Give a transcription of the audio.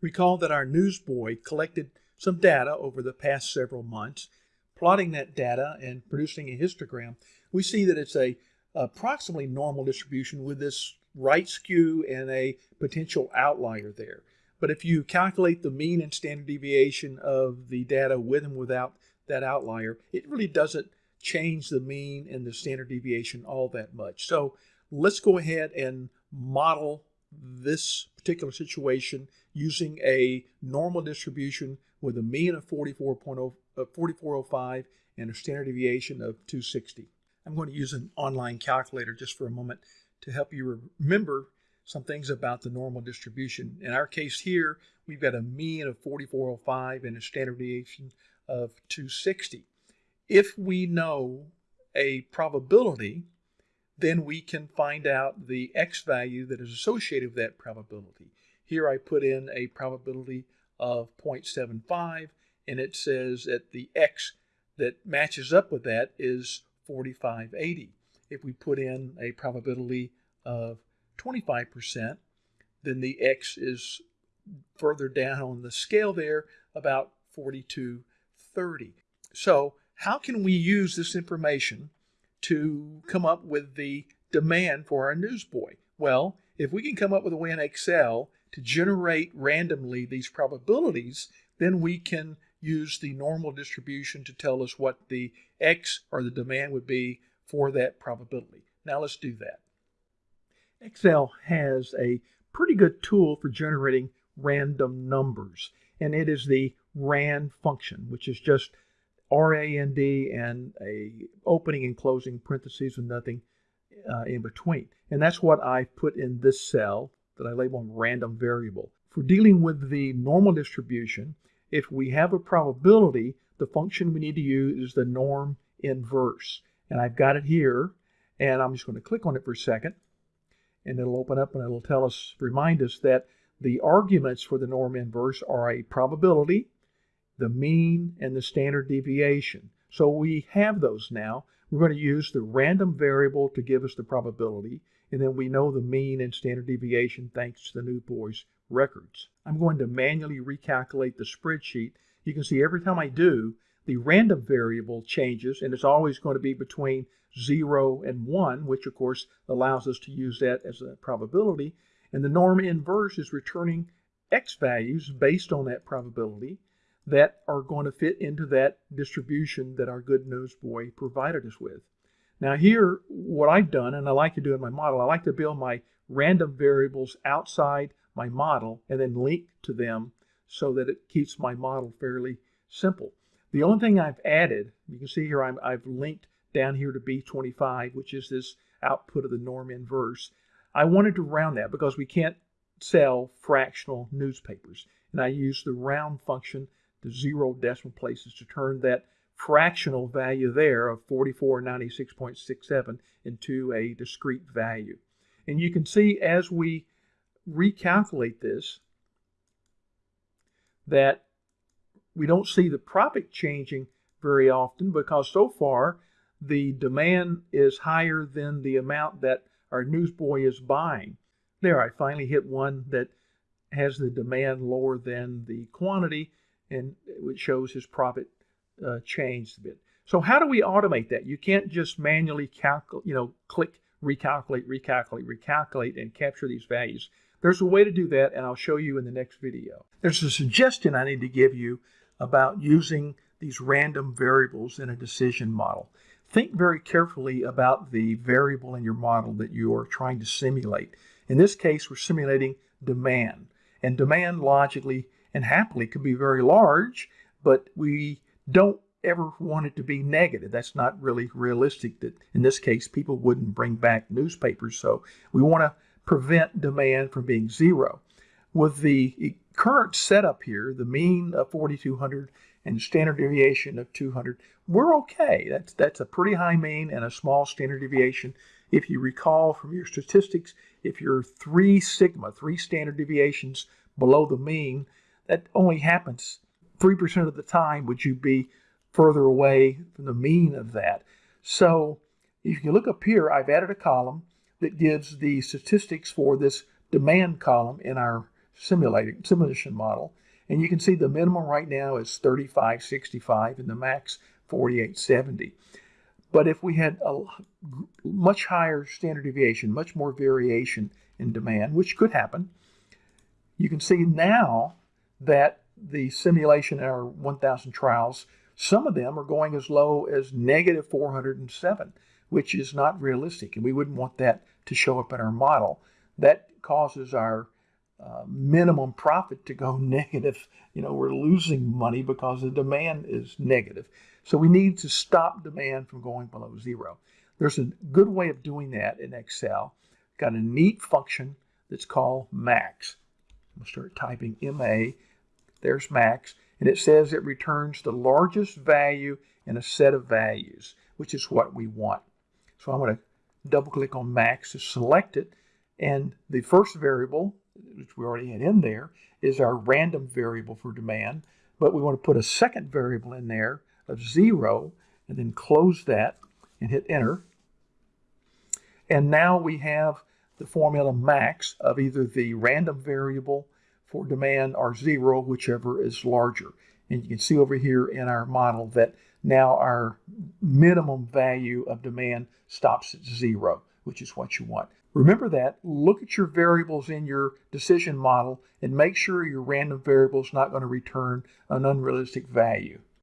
Recall that our newsboy collected some data over the past several months. Plotting that data and producing a histogram, we see that it's a approximately normal distribution with this right skew and a potential outlier there. But if you calculate the mean and standard deviation of the data with and without that outlier, it really doesn't change the mean and the standard deviation all that much. So let's go ahead and model this particular situation using a normal distribution with a mean of 44.0, uh, 4405 and a standard deviation of 260. I'm going to use an online calculator just for a moment to help you remember some things about the normal distribution. In our case here, we've got a mean of 4405 and a standard deviation of 260. If we know a probability, then we can find out the x value that is associated with that probability. Here I put in a probability of 0.75 and it says that the x that matches up with that is 4580. If we put in a probability of 25%, then the x is further down on the scale there, about 4230. So how can we use this information to come up with the demand for our newsboy? Well, if we can come up with a way in Excel to generate randomly these probabilities, then we can use the normal distribution to tell us what the X or the demand would be for that probability. Now let's do that. Excel has a pretty good tool for generating random numbers, and it is the RAND function, which is just RAND and a opening and closing parentheses with nothing uh, in between. And that's what I put in this cell that I label random variable. For dealing with the normal distribution, if we have a probability, the function we need to use is the norm inverse. And I've got it here, and I'm just going to click on it for a second, and it'll open up and it'll tell us, remind us that the arguments for the norm inverse are a probability, the mean, and the standard deviation. So we have those now. We're going to use the random variable to give us the probability, and then we know the mean and standard deviation thanks to the newsboy's records. I'm going to manually recalculate the spreadsheet. You can see every time I do, the random variable changes, and it's always going to be between 0 and 1, which of course allows us to use that as a probability. And the norm inverse is returning x values based on that probability that are going to fit into that distribution that our good newsboy provided us with. Now here, what I've done, and I like to do in my model, I like to build my random variables outside my model and then link to them so that it keeps my model fairly simple. The only thing I've added, you can see here i have linked down here to B25, which is this output of the norm inverse. I wanted to round that because we can't sell fractional newspapers. And I use the round function zero decimal places to turn that fractional value there of 4496.67 into a discrete value. And you can see as we recalculate this that we don't see the profit changing very often because so far the demand is higher than the amount that our newsboy is buying. There, I finally hit one that has the demand lower than the quantity and it shows his profit uh, changed a bit. So how do we automate that? You can't just manually calculate, you know, click recalculate, recalculate, recalculate, and capture these values. There's a way to do that, and I'll show you in the next video. There's a suggestion I need to give you about using these random variables in a decision model. Think very carefully about the variable in your model that you are trying to simulate. In this case, we're simulating demand. And demand logically and happily could be very large, but we don't ever want it to be negative. That's not really realistic that in this case people wouldn't bring back newspapers. So we want to prevent demand from being zero. With the current setup here, the mean of 4200 and standard deviation of 200, we're okay. That's, that's a pretty high mean and a small standard deviation. If you recall from your statistics, if you're three sigma, three standard deviations below the mean, that only happens 3% of the time would you be further away from the mean of that. So if you look up here, I've added a column that gives the statistics for this demand column in our simulating simulation model. And you can see the minimum right now is 3565 and the max 4870. But if we had a much higher standard deviation, much more variation in demand, which could happen, you can see now that the simulation in our 1000 trials, some of them are going as low as negative 407, which is not realistic. And we wouldn't want that to show up in our model. That causes our uh, minimum profit to go negative. You know, we're losing money because the demand is negative. So we need to stop demand from going below zero. There's a good way of doing that in Excel. Got a neat function that's called max. I'm going to start typing MA. There's max. And it says it returns the largest value in a set of values, which is what we want. So I'm going to double click on max to select it. And the first variable, which we already had in there, is our random variable for demand. But we want to put a second variable in there of zero and then close that and hit enter. And now we have the formula max of either the random variable for demand or zero, whichever is larger. And you can see over here in our model that now our minimum value of demand stops at zero, which is what you want. Remember that, look at your variables in your decision model and make sure your random variable is not going to return an unrealistic value.